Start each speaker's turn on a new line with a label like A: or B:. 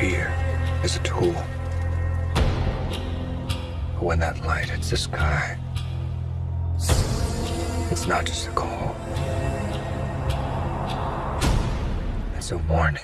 A: fear is a tool. But when that light hits the sky, it's not just a call. It's a warning.